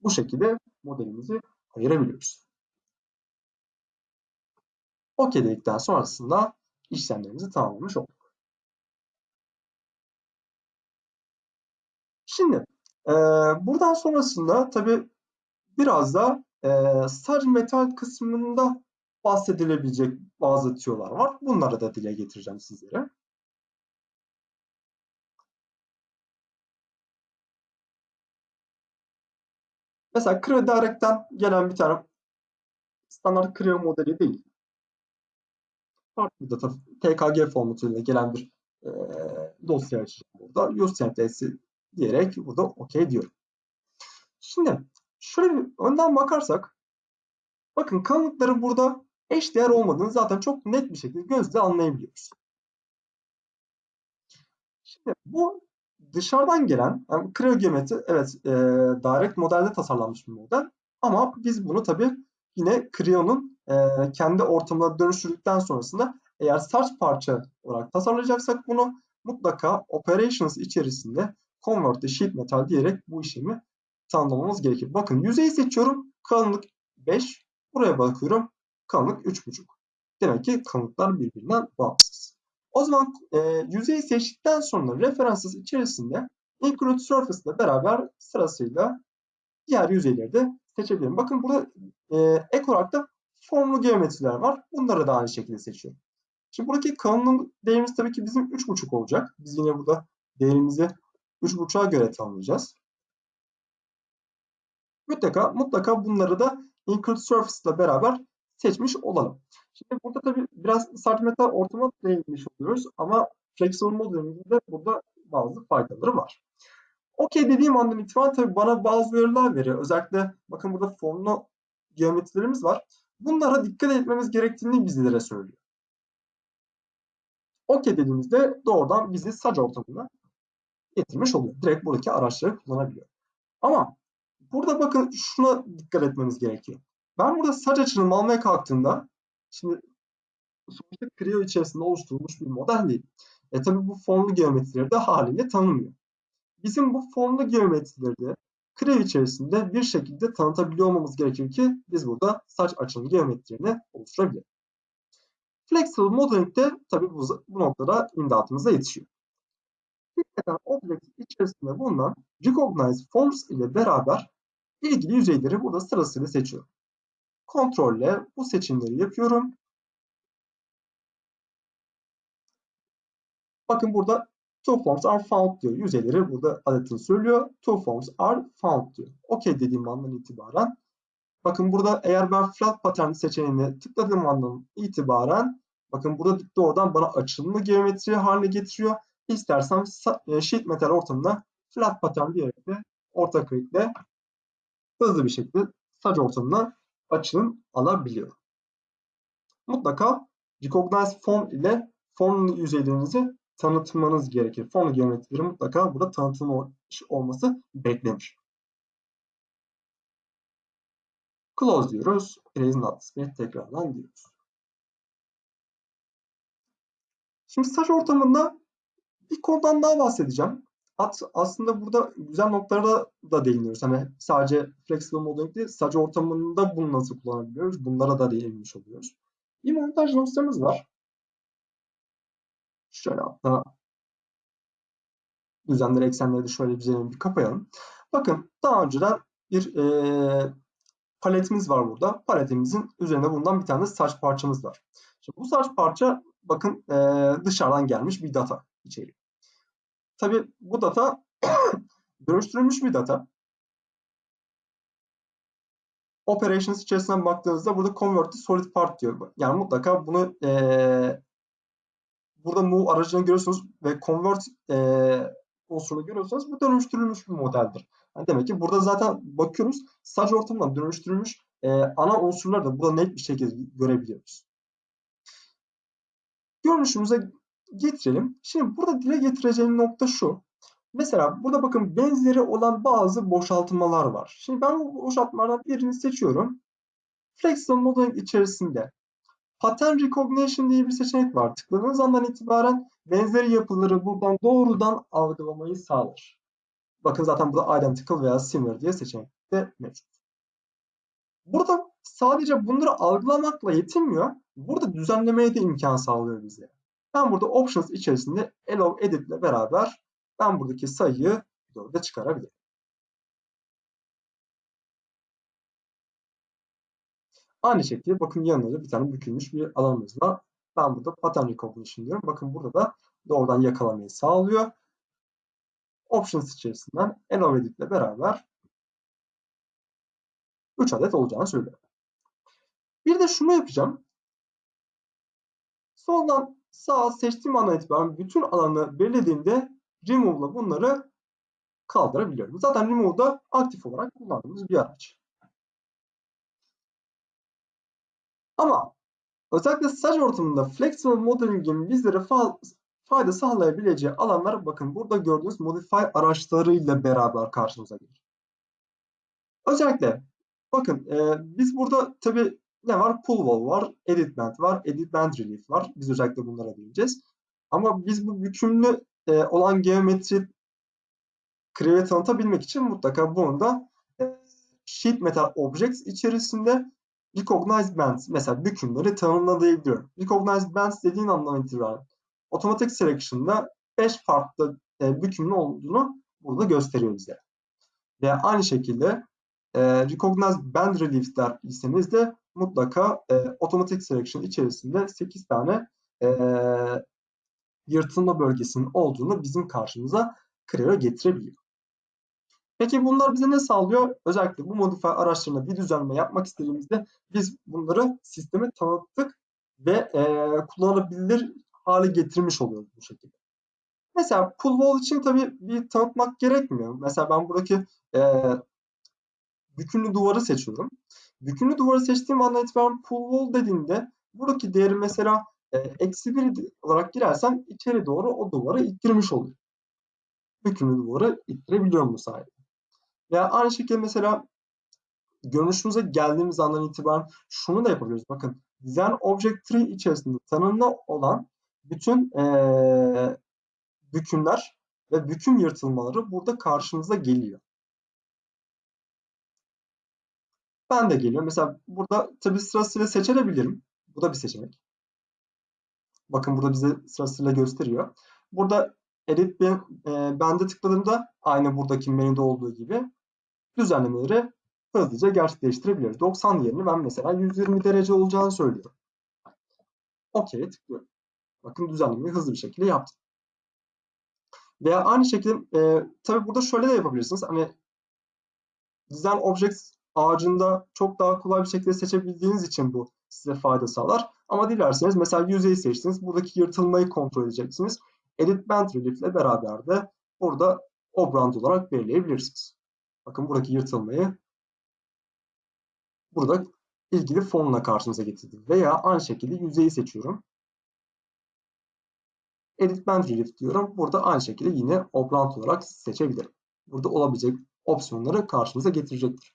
Bu şekilde modelimizi ayırabiliyoruz. OK dedikten sonrasında işlemlerimizi tamamlamış olduk. Şimdi e, buradan sonrasında tabi biraz da e, sadece metal kısmında bahsedilebilecek bazı tüyolar var. Bunları da dile getireceğim sizlere. Mesela Creo Direct'ten gelen bir tane standart Creo modeli değil farklı data TKG formatıyla gelen bir e, dosya açacağım burada. Use diyerek burada OK diyorum. Şimdi şöyle bir önden bakarsak bakın kalınlıkları burada eş değer olmadığını zaten çok net bir şekilde gözle anlayabiliyoruz. Şimdi bu dışarıdan gelen yani kriyogeometri evet e, direct modelde tasarlanmış bir model ama biz bunu tabii yine Crio'nun e, kendi ortamına dönüştürdükten sonrasında eğer saç parça olarak tasarlayacaksak bunu mutlaka operations içerisinde convert to sheet metal diyerek bu işlemi tanımlamamız gerekir. Bakın yüzeyi seçiyorum. Kalınlık 5. Buraya bakıyorum. Kalınlık 3,5. Demek ki kalınlıklar birbirinden bağımsız. O zaman e, yüzeyi seçtikten sonra referances içerisinde include surface ile beraber sırasıyla diğer yüzeyleri de seçebilirim. Bakın burada e, ek olarak da formlu geometriler var. Bunları da aynı şekilde seçiyorum. Şimdi buradaki kalınlığın değerimiz tabii ki bizim 3,5 olacak. Biz yine burada değerimizi 3,5'a göre tanımlayacağız. Mutlaka, mutlaka bunları da include surface ile beraber seçmiş olalım. Şimdi burada tabii biraz sert metal ortama değinmiş oluyoruz ama flexible modelimizin de burada bazı faydaları var. Okey dediğim andan itibaren tabii bana bazı uyarılar veriyor. Özellikle bakın burada formlu geometrilerimiz var. Bunlara dikkat etmemiz gerektiğini bizlere söylüyor. Okey dediğimizde doğrudan bizi sac ortamına getirmiş oluyor. Direkt buradaki araçları kullanabiliyor. Ama burada bakın şuna dikkat etmemiz gerekiyor. Ben burada saç açılımı almaya kalktığımda şimdi sonuçta Creo içerisinde oluşturulmuş bir model değil. E tabi bu formlu geometrileri de haliyle tanımıyor. Bizim bu formlu geometrileri Creo içerisinde bir şekilde tanıtabiliyor olmamız gerekir ki biz burada saç açılımı geometrilerini oluşturabiliriz. Flexible modeling de tabi bu, bu noktada imdatımıza yetişiyor. Hakikaten object içerisinde bulunan recognize forms ile beraber ilgili yüzeyleri burada sırasıyla seçiyorum. Kontrolle bu seçimleri yapıyorum. Bakın burada two forms are found diyor. Yüzeyleri burada adetini söylüyor. Two forms are found diyor. OK dediğim andan itibaren bakın burada eğer ben flat pattern seçeneğini tıkladığım andan itibaren bakın burada doğrudan bana açılımlı geometri haline getiriyor. İstersem e, sheet metal ortamında flat pattern diyerek de orta klikle hızlı bir şekilde saç ortamına açılım alabiliyor. Mutlaka recognize form ile form yüzeylerinizi tanıtmanız gerekir. Form geometrileri mutlaka burada tanıtılmış olması beklenir. Close diyoruz. Erase not tekrardan diyoruz. Şimdi saç ortamında bir konudan daha bahsedeceğim. At, aslında burada güzel noktalara da değiniyoruz. Hani sadece flexible modeling değil, sadece ortamında bunu nasıl kullanabiliyoruz? Bunlara da değinmiş oluyoruz. Bir montaj dosyamız var. Şöyle hatta düzenleri, eksenleri de şöyle bir bir kapayalım. Bakın daha önceden bir e, paletimiz var burada. Paletimizin üzerinde bulunan bir tane saç parçamız var. Şimdi bu saç parça bakın e, dışarıdan gelmiş bir data içeriyor. Tabi bu data dönüştürülmüş bir data. Operations içerisinden baktığınızda burada convert to solid part diyor. Yani mutlaka bunu e, burada move aracını görüyorsunuz ve convert e, unsurunu görüyorsanız bu dönüştürülmüş bir modeldir. Yani demek ki burada zaten bakıyoruz saç ortamından dönüştürülmüş e, ana unsurları da burada net bir şekilde görebiliyoruz. Görünüşümüze getirelim. Şimdi burada dile getireceğim nokta şu. Mesela burada bakın benzeri olan bazı boşaltmalar var. Şimdi ben bu boşaltmalardan birini seçiyorum. Flexible Modeling içerisinde Pattern Recognition diye bir seçenek var. Tıkladığınız andan itibaren benzeri yapıları buradan doğrudan algılamayı sağlar. Bakın zaten burada Identical veya Similar diye seçenek de mevcut. Burada sadece bunları algılamakla yetinmiyor. Burada düzenlemeye de imkan sağlıyor bize. Ben burada options içerisinde allow edit ile beraber ben buradaki sayıyı 4'e çıkarabilirim. Aynı şekilde bakın yanında da bir tane bükülmüş bir alanımız var. Ben burada pattern recognition diyorum. Bakın burada da doğrudan yakalamayı sağlıyor. Options içerisinden allow edit ile beraber 3 adet olacağını söylüyor. Bir de şunu yapacağım. Soldan sağa seçtiğim andan itibaren bütün alanı belirlediğimde remove'la bunları kaldırabiliyorum. Zaten Remove da aktif olarak kullandığımız bir araç. Ama özellikle staj ortamında Flexible Modeling'in bizlere fa fayda sağlayabileceği alanlar bakın burada gördüğünüz Modify araçlarıyla beraber karşımıza gelir. Özellikle bakın e, biz burada tabi ne var? Pull wall var, edit band var, edit band relief var. Biz özellikle bunlara değineceğiz. Ama biz bu bükümlü e, olan geometri create tanıtabilmek için mutlaka bunu da e, sheet metal objects içerisinde recognize bands mesela bükümleri tanımlayabiliyorum. Recognize bands dediğin andan itibaren otomatik selection'da 5 farklı e, bükümlü olduğunu burada gösteriyor bize. Ve aynı şekilde e, recognize band reliefs derseniz de mutlaka e, otomatik selection içerisinde 8 tane e, yırtılma bölgesinin olduğunu bizim karşımıza Creo getirebiliyor. Peki bunlar bize ne sağlıyor? Özellikle bu modify araçlarına bir düzenleme yapmak istediğimizde biz bunları sisteme tanıttık ve e, kullanılabilir hale getirmiş oluyoruz bu şekilde. Mesela pull wall için tabii bir tanıtmak gerekmiyor. Mesela ben buradaki e, bükümlü duvarı seçiyorum. Bükümlü duvarı seçtiğim andan itibaren pull wall dediğinde buradaki değeri mesela e, eksi bir olarak girersem içeri doğru o duvarı ittirmiş oluyor. Bükümlü duvarı ittirebiliyorum bu sayede. Veya aynı şekilde mesela görünüşümüze geldiğimiz andan itibaren şunu da yapabiliriz. Bakın Design Object Tree içerisinde tanımlı olan bütün ee, bükümler ve büküm yırtılmaları burada karşımıza geliyor. Ben de geliyor. Mesela burada tabi sırasıyla seçebilirim. Bu da bir seçenek. Bakın burada bize sırasıyla gösteriyor. Burada edit e, bende tıkladığımda aynı buradaki menüde olduğu gibi düzenlemeleri hızlıca gerçekleştirebiliyoruz. 90 yerini ben mesela 120 derece olacağını söylüyorum. OK tıklıyorum. Bakın düzenlemeyi hızlı bir şekilde yaptım. Veya aynı şekilde e, tabii burada şöyle de yapabilirsiniz. Hani Design Objects ağacında çok daha kolay bir şekilde seçebildiğiniz için bu size fayda sağlar. Ama dilerseniz mesela yüzeyi seçtiniz. Buradaki yırtılmayı kontrol edeceksiniz. Edit Band Relief ile beraber de burada obrand olarak belirleyebilirsiniz. Bakın buradaki yırtılmayı burada ilgili fonla karşımıza getirdim. Veya aynı şekilde yüzeyi seçiyorum. Edit Band Relief diyorum. Burada aynı şekilde yine obrand olarak seçebilirim. Burada olabilecek opsiyonları karşımıza getirecektir.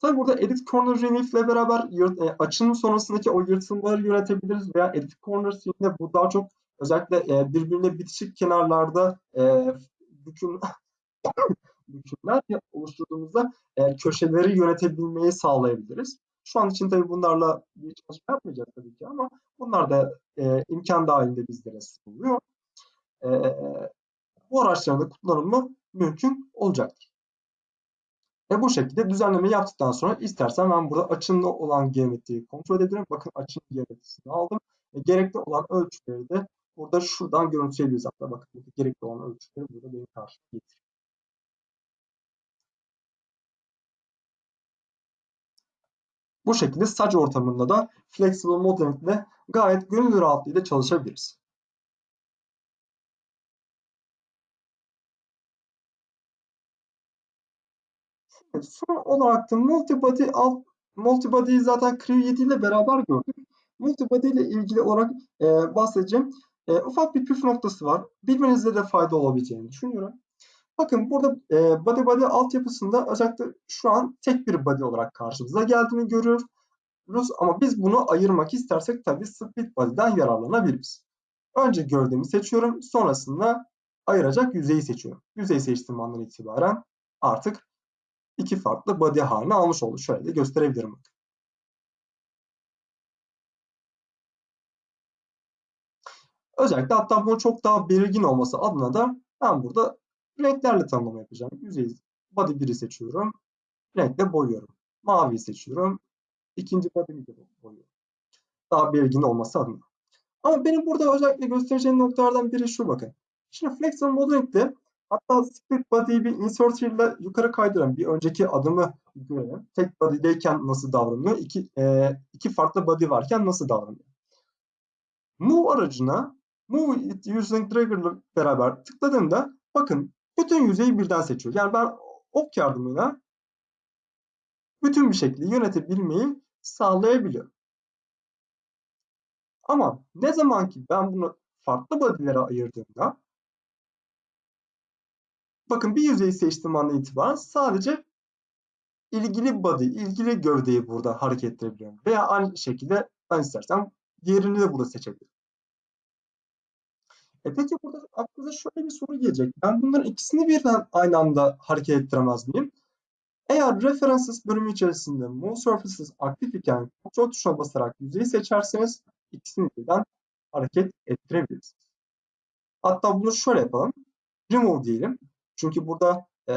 Tabi burada Edit Corner Relief ile beraber yırt, e, açının sonrasındaki o yırtılmaları yönetebiliriz veya Edit Corner Relief'de bu daha çok özellikle e, birbirine bitişik kenarlarda e, büküm, bükümler oluşturduğumuzda e, köşeleri yönetebilmeyi sağlayabiliriz. Şu an için tabii bunlarla bir çalışma yapmayacağız tabii ki ama bunlar da e, imkan dahilinde bizlere sunuluyor. E, bu araçların da kullanımı mümkün olacaktır. Ve bu şekilde düzenleme yaptıktan sonra istersen ben burada açımlı olan geometriyi kontrol edebilirim. Bakın açım geometrisini aldım. E, gerekli olan ölçüleri de burada şuradan görüntüleyebiliriz. Hatta bakın gerekli olan ölçüleri burada benim karşıma getiriyor. Bu şekilde saç ortamında da Flexible Modeling ile gayet gönül rahatlığıyla çalışabiliriz. Son olarak da multibody alt multibody'yi zaten Creo 7 ile beraber gördük. Multibody ile ilgili olarak e, bahsedeceğim. E, ufak bir püf noktası var. Bilmenizde de fayda olabileceğini düşünüyorum. Bakın burada e, body body altyapısında özellikle şu an tek bir body olarak karşımıza geldiğini görüyoruz. Ama biz bunu ayırmak istersek tabii split body'den yararlanabiliriz. Önce gövdemi seçiyorum. Sonrasında ayıracak yüzeyi seçiyorum. Yüzeyi seçtiğim andan itibaren artık iki farklı body haline almış oldu. Şöyle de gösterebilirim. Özellikle hatta bunun çok daha belirgin olması adına da ben burada renklerle tanımlama yapacağım. Yüzeyi body 1'i seçiyorum. Renkle boyuyorum. Mavi seçiyorum. İkinci body'mi de boyuyorum. Daha belirgin olması adına. Ama benim burada özellikle göstereceğim noktalardan biri şu bakın. Şimdi Flexible Modeling'de Hatta split body'yi bir inserter ile yukarı kaydıran bir önceki adımı görelim. Tek body'deyken nasıl davranıyor? İki, e, iki farklı body varken nasıl davranıyor? Move aracına Move it using trigger ile beraber tıkladığımda bakın bütün yüzeyi birden seçiyor. Yani ben ok yardımıyla bütün bir şekilde yönetebilmeyi sağlayabiliyor. Ama ne zaman ki ben bunu farklı body'lere ayırdığımda bakın bir yüzeyi seçtiğim andan itibaren sadece ilgili body, ilgili gövdeyi burada hareket ettirebiliyorum. Veya aynı şekilde ben istersem diğerini de burada seçebilirim. E peki burada aklınıza şöyle bir soru gelecek. Ben bunların ikisini birden aynı anda hareket ettiremez miyim? Eğer References bölümü içerisinde Move Surfaces aktif iken kontrol tuşuna basarak yüzeyi seçerseniz ikisini birden hareket ettirebilirsiniz. Hatta bunu şöyle yapalım. Remove diyelim. Çünkü burada e,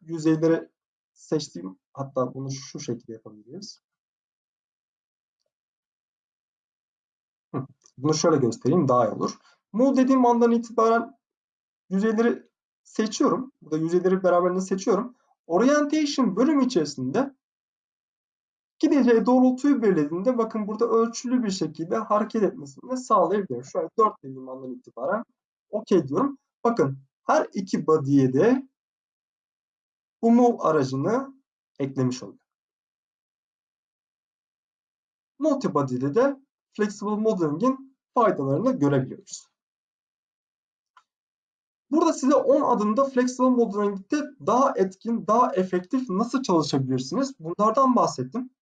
yüzeyleri seçtiğim hatta bunu şu şekilde yapabiliriz. Bunu şöyle göstereyim daha iyi olur. Move dediğim andan itibaren yüzeyleri seçiyorum. Burada yüzeyleri beraberinde seçiyorum. Orientation bölümü içerisinde gideceği doğrultuyu belirlediğinde bakın burada ölçülü bir şekilde hareket etmesini sağlayabilirim. Şöyle 4 dediğim andan itibaren OK diyorum. Bakın her iki body'ye de bu move aracını eklemiş olduk. Multibody'de de Flexible Modeling'in faydalarını görebiliyoruz. Burada size 10 adımda Flexible Modeling'de daha etkin, daha efektif nasıl çalışabilirsiniz? Bunlardan bahsettim.